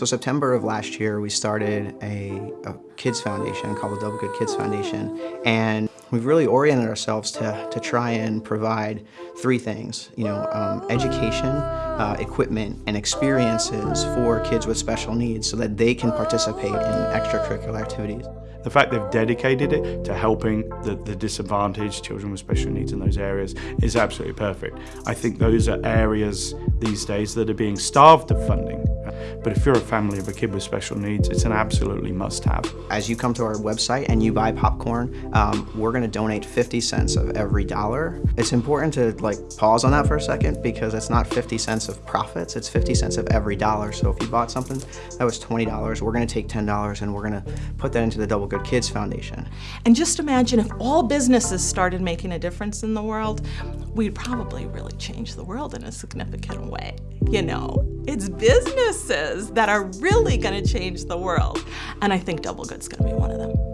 So September of last year, we started a, a kids foundation called the Double Good Kids Foundation, and we've really oriented ourselves to, to try and provide three things, you know, um, education, uh, equipment, and experiences for kids with special needs so that they can participate in extracurricular activities. The fact they've dedicated it to helping the, the disadvantaged children with special needs in those areas is absolutely perfect. I think those are areas these days that are being starved of funding. But if you're a family of a kid with special needs, it's an absolutely must-have. As you come to our website and you buy popcorn, um, we're going to donate 50 cents of every dollar. It's important to like pause on that for a second because it's not 50 cents of profits, it's 50 cents of every dollar. So if you bought something that was $20, we're going to take $10 and we're going to put that into the Double Good Kids Foundation. And just imagine if all businesses started making a difference in the world, we'd probably really change the world in a significant way. You know, it's businesses that are really going to change the world. And I think Double Good's going to be one of them.